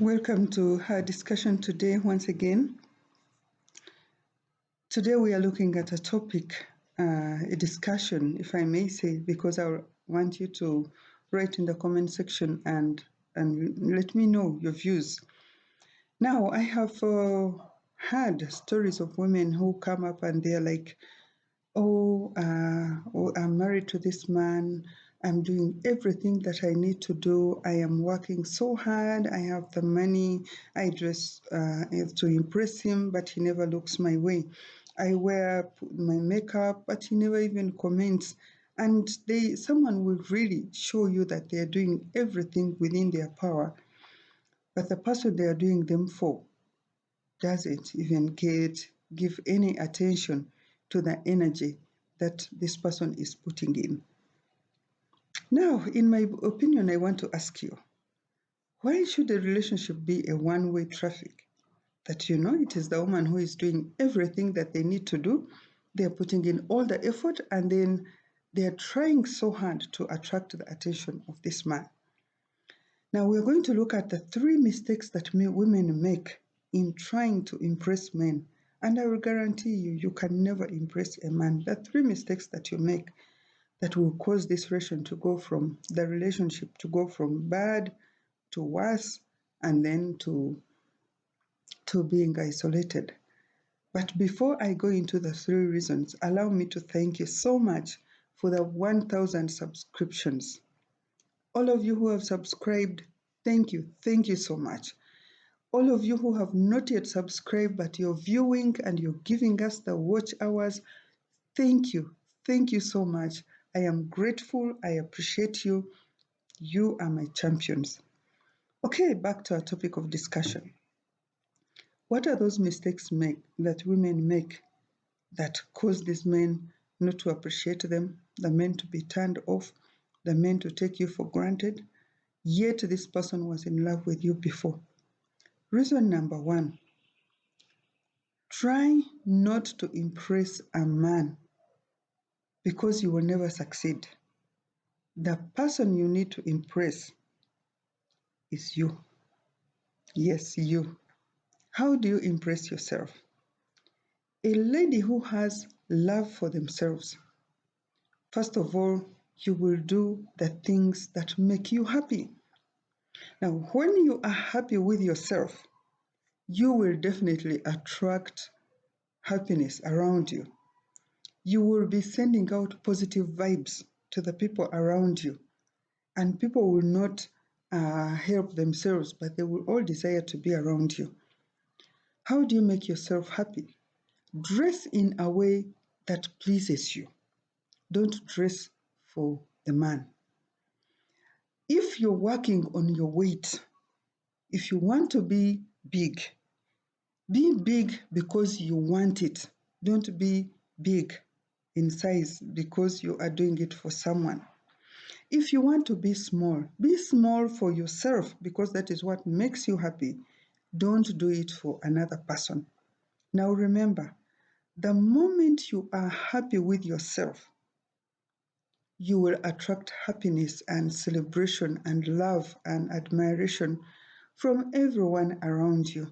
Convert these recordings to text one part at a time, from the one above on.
Welcome to our discussion today once again. Today we are looking at a topic, uh, a discussion, if I may say, because I want you to write in the comment section and and let me know your views. Now I have uh, heard stories of women who come up and they're like, "Oh, uh, oh, I'm married to this man." I'm doing everything that I need to do. I am working so hard. I have the money. I dress uh, to impress him, but he never looks my way. I wear my makeup, but he never even comments. And they, someone will really show you that they are doing everything within their power, but the person they are doing them for doesn't even get give any attention to the energy that this person is putting in. Now, in my opinion, I want to ask you why should a relationship be a one way traffic? That you know it is the woman who is doing everything that they need to do, they're putting in all the effort, and then they're trying so hard to attract the attention of this man. Now, we're going to look at the three mistakes that women make in trying to impress men. And I will guarantee you, you can never impress a man. The three mistakes that you make that will cause this relation to go from the relationship to go from bad to worse and then to to being isolated. But before I go into the three reasons, allow me to thank you so much for the 1000 subscriptions. All of you who have subscribed, thank you. Thank you so much. All of you who have not yet subscribed, but you're viewing and you're giving us the watch hours, thank you. Thank you so much. I am grateful. I appreciate you. You are my champions. Okay, back to our topic of discussion. What are those mistakes make that women make that cause these men not to appreciate them, the men to be turned off, the men to take you for granted, yet this person was in love with you before? Reason number one try not to impress a man because you will never succeed. The person you need to impress is you. Yes, you. How do you impress yourself? A lady who has love for themselves, first of all, you will do the things that make you happy. Now, when you are happy with yourself, you will definitely attract happiness around you you will be sending out positive vibes to the people around you. And people will not uh, help themselves, but they will all desire to be around you. How do you make yourself happy? Dress in a way that pleases you. Don't dress for the man. If you're working on your weight, if you want to be big, be big because you want it. Don't be big in size because you are doing it for someone. If you want to be small, be small for yourself because that is what makes you happy. Don't do it for another person. Now remember, the moment you are happy with yourself, you will attract happiness and celebration and love and admiration from everyone around you.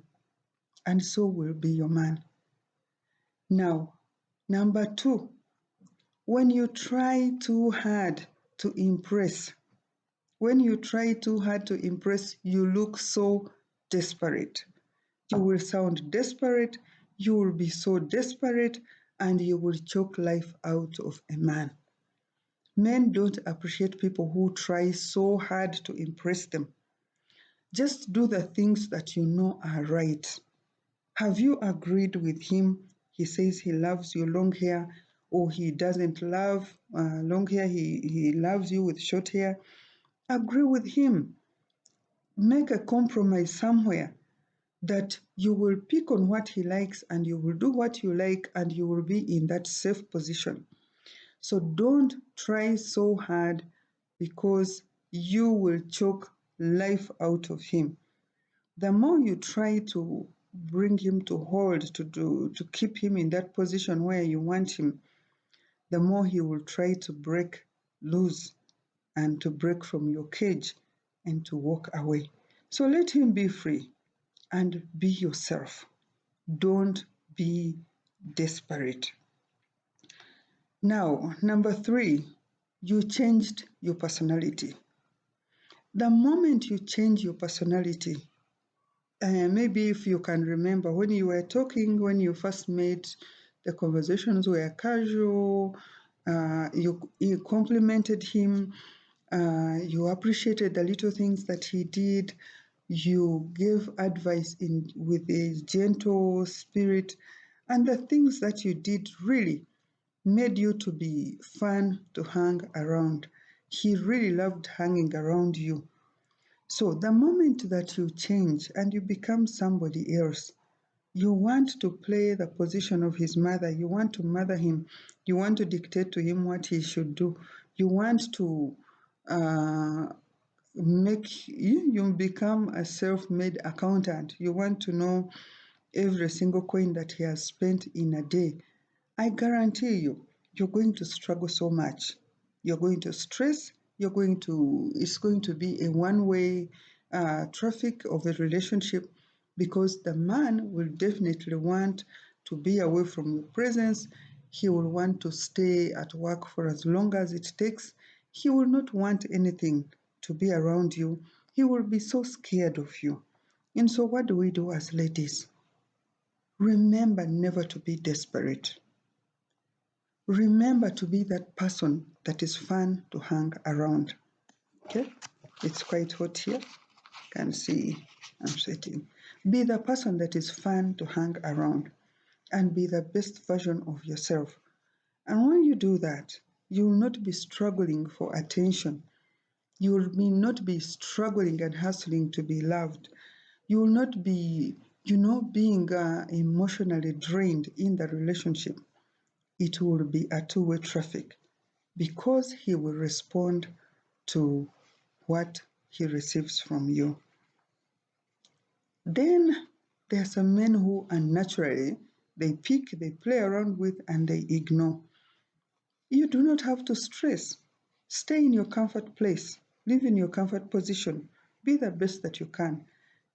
And so will be your man. Now, number two, when you try too hard to impress, when you try too hard to impress, you look so desperate. You will sound desperate, you will be so desperate, and you will choke life out of a man. Men don't appreciate people who try so hard to impress them. Just do the things that you know are right. Have you agreed with him? He says he loves your long hair or he doesn't love uh, long hair, he, he loves you with short hair, agree with him. Make a compromise somewhere that you will pick on what he likes and you will do what you like and you will be in that safe position. So don't try so hard because you will choke life out of him. The more you try to bring him to hold, to do, to keep him in that position where you want him, the more he will try to break loose and to break from your cage and to walk away. So let him be free and be yourself. Don't be desperate. Now, number three, you changed your personality. The moment you change your personality, uh, maybe if you can remember when you were talking, when you first met, the conversations were casual, uh, you, you complimented him, uh, you appreciated the little things that he did, you gave advice in with a gentle spirit, and the things that you did really made you to be fun to hang around. He really loved hanging around you. So the moment that you change and you become somebody else, you want to play the position of his mother, you want to mother him, you want to dictate to him what he should do, you want to uh, make you, you become a self-made accountant. You want to know every single coin that he has spent in a day. I guarantee you, you're going to struggle so much. You're going to stress. You're going to, it's going to be a one way uh, traffic of a relationship because the man will definitely want to be away from your presence. He will want to stay at work for as long as it takes. He will not want anything to be around you. He will be so scared of you. And so, what do we do as ladies? Remember never to be desperate. Remember to be that person that is fun to hang around. Okay? It's quite hot here. You can see I'm sweating. Be the person that is fun to hang around and be the best version of yourself. And when you do that, you will not be struggling for attention. You will be not be struggling and hustling to be loved. You will not be, you know, being uh, emotionally drained in the relationship it will be a two-way traffic because he will respond to what he receives from you. Then there are some men who unnaturally they pick, they play around with, and they ignore. You do not have to stress. Stay in your comfort place, live in your comfort position, be the best that you can.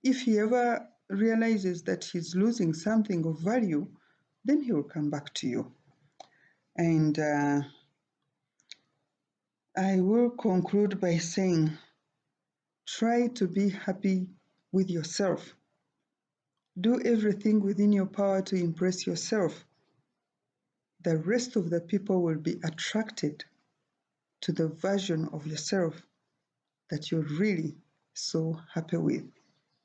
If he ever realizes that he's losing something of value, then he will come back to you. And uh, I will conclude by saying try to be happy with yourself. Do everything within your power to impress yourself. The rest of the people will be attracted to the version of yourself that you're really so happy with.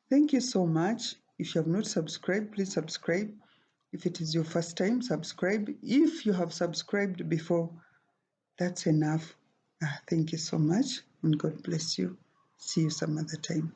Thank you so much. If you have not subscribed, please subscribe. If it is your first time, subscribe. If you have subscribed before, that's enough. Uh, thank you so much and God bless you. See you some other time.